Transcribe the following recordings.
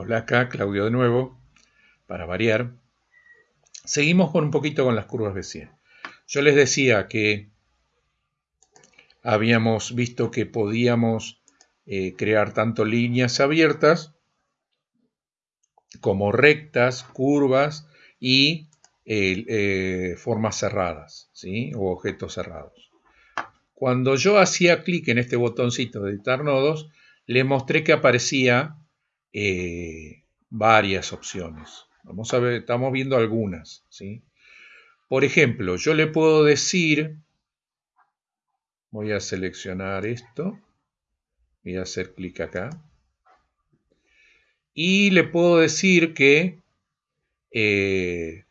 Hola acá, Claudio de nuevo, para variar. Seguimos con un poquito con las curvas de 100. Yo les decía que habíamos visto que podíamos eh, crear tanto líneas abiertas como rectas, curvas y eh, formas cerradas, ¿sí? o objetos cerrados. Cuando yo hacía clic en este botoncito de editar nodos, le mostré que aparecía eh, varias opciones. Vamos a ver, estamos viendo algunas. ¿sí? Por ejemplo, yo le puedo decir, voy a seleccionar esto, voy a hacer clic acá, y le puedo decir que eh,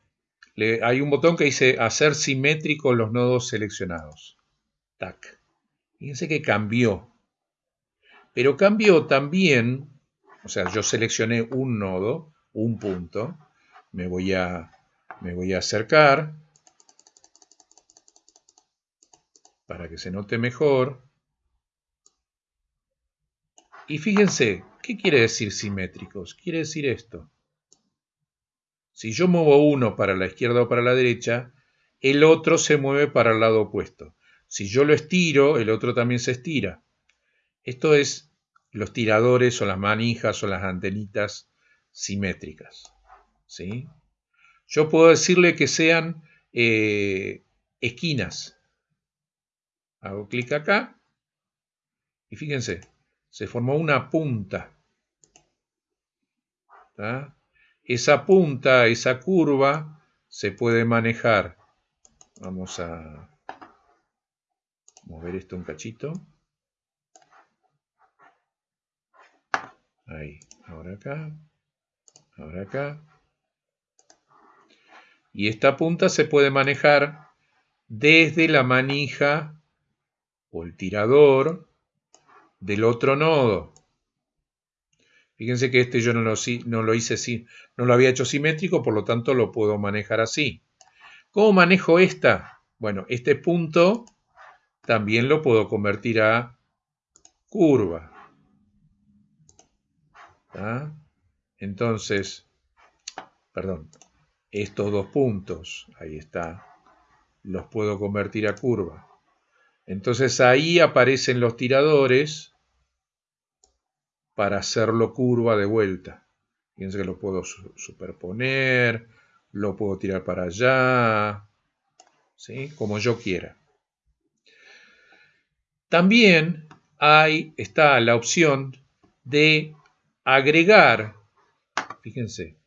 hay un botón que dice hacer simétrico los nodos seleccionados. Tac. Fíjense que cambió. Pero cambió también, o sea, yo seleccioné un nodo, un punto, me voy a, me voy a acercar para que se note mejor. Y fíjense, ¿qué quiere decir simétricos? Quiere decir esto. Si yo muevo uno para la izquierda o para la derecha, el otro se mueve para el lado opuesto. Si yo lo estiro, el otro también se estira. Esto es los tiradores o las manijas o las antenitas simétricas. ¿sí? Yo puedo decirle que sean eh, esquinas. Hago clic acá y fíjense, se formó una punta. Esa punta, esa curva, se puede manejar. Vamos a mover esto un cachito. Ahí, ahora acá, ahora acá. Y esta punta se puede manejar desde la manija o el tirador del otro nodo. Fíjense que este yo no lo, no lo hice así, no lo había hecho simétrico, por lo tanto lo puedo manejar así. ¿Cómo manejo esta? Bueno, este punto también lo puedo convertir a curva. Entonces, perdón, estos dos puntos, ahí está, los puedo convertir a curva. Entonces ahí aparecen los tiradores para hacerlo curva de vuelta. Fíjense que lo puedo superponer, lo puedo tirar para allá, ¿sí? como yo quiera. También hay, está la opción de agregar, fíjense,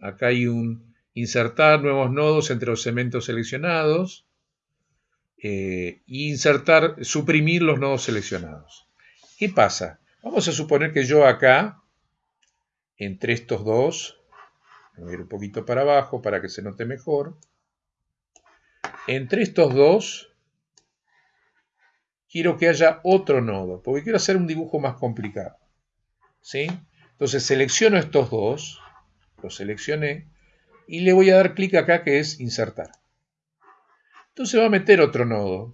acá hay un insertar nuevos nodos entre los segmentos seleccionados, e insertar, suprimir los nodos seleccionados. ¿Qué pasa? Vamos a suponer que yo acá, entre estos dos, voy a ir un poquito para abajo para que se note mejor, entre estos dos, quiero que haya otro nodo, porque quiero hacer un dibujo más complicado. ¿sí? Entonces selecciono estos dos, los seleccioné, y le voy a dar clic acá que es insertar. Entonces va a meter otro nodo.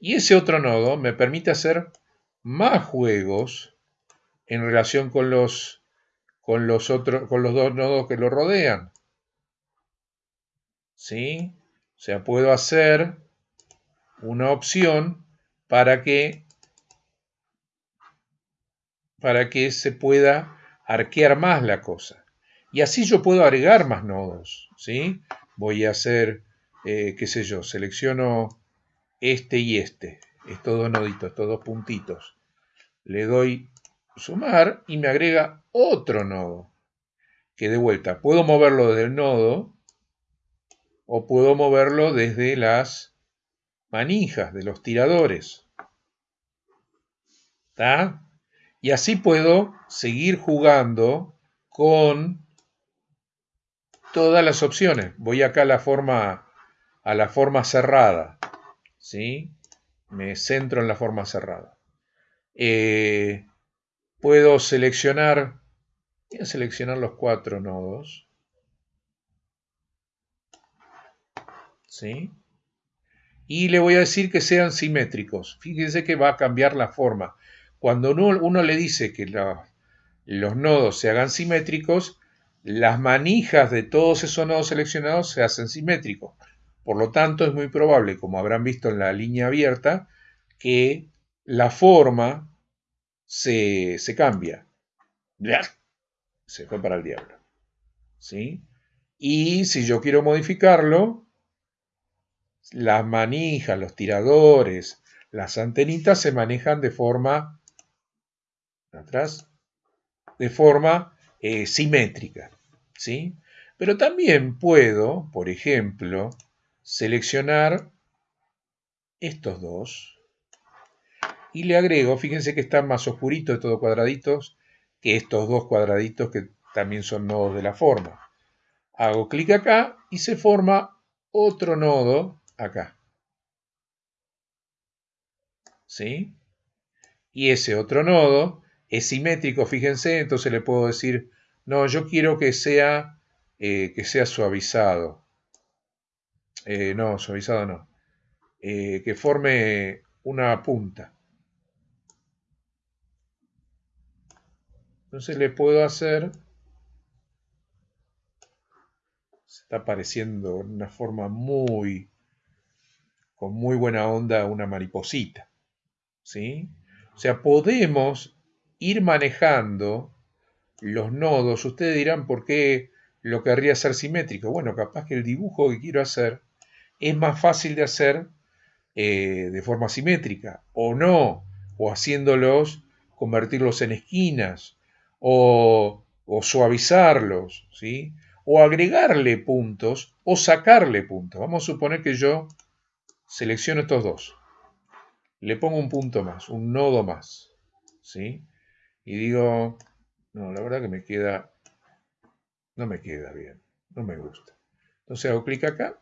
Y ese otro nodo me permite hacer más juegos en relación con los, con los, con los dos nodos que lo rodean. ¿Sí? O sea, puedo hacer una opción para que, para que se pueda arquear más la cosa. Y así yo puedo agregar más nodos, ¿sí? Voy a hacer, eh, qué sé yo, selecciono este y este, estos dos noditos, estos dos puntitos. Le doy sumar y me agrega otro nodo. Que de vuelta, puedo moverlo desde el nodo o puedo moverlo desde las manijas, de los tiradores. ¿Está? Y así puedo seguir jugando con todas las opciones. Voy acá a la forma, a la forma cerrada. ¿sí? Me centro en la forma cerrada. Eh, puedo seleccionar, voy a seleccionar los cuatro nodos. ¿Sí? Y le voy a decir que sean simétricos. Fíjense que va a cambiar la forma. Cuando uno, le dice que los nodos se hagan simétricos, las manijas de todos esos nodos seleccionados se hacen simétricos. Por lo tanto, es muy probable, como habrán visto en la línea abierta, que la forma se, se cambia. Se fue para el diablo. ¿Sí? Y si yo quiero modificarlo, las manijas, los tiradores, las antenitas se manejan de forma atrás, de forma eh, simétrica, ¿sí? Pero también puedo, por ejemplo, seleccionar estos dos y le agrego, fíjense que están más oscuritos de todos cuadraditos que estos dos cuadraditos que también son nodos de la forma. Hago clic acá y se forma otro nodo acá. ¿Sí? Y ese otro nodo es simétrico, fíjense, entonces le puedo decir, no, yo quiero que sea, eh, que sea suavizado. Eh, no, suavizado no. Eh, que forme una punta. Entonces le puedo hacer, se está apareciendo una forma muy, con muy buena onda una mariposita. ¿Sí? O sea, podemos ir manejando los nodos. Ustedes dirán, ¿por qué lo querría hacer simétrico? Bueno, capaz que el dibujo que quiero hacer es más fácil de hacer eh, de forma simétrica, o no, o haciéndolos, convertirlos en esquinas, o, o suavizarlos, ¿sí? o agregarle puntos, o sacarle puntos. Vamos a suponer que yo selecciono estos dos. Le pongo un punto más, un nodo más. ¿sí? Y digo, no, la verdad que me queda, no me queda bien, no me gusta. Entonces hago clic acá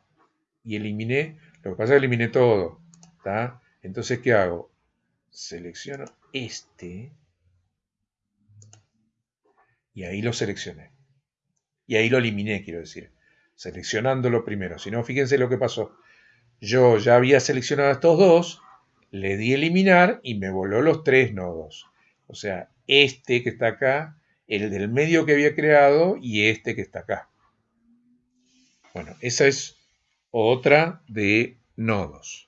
y eliminé, lo que pasa es que eliminé todo, ¿está? Entonces, ¿qué hago? Selecciono este y ahí lo seleccioné. Y ahí lo eliminé, quiero decir, seleccionándolo primero. Si no, fíjense lo que pasó. Yo ya había seleccionado estos dos, le di eliminar y me voló los tres nodos. O sea, este que está acá, el del medio que había creado y este que está acá. Bueno, esa es otra de nodos.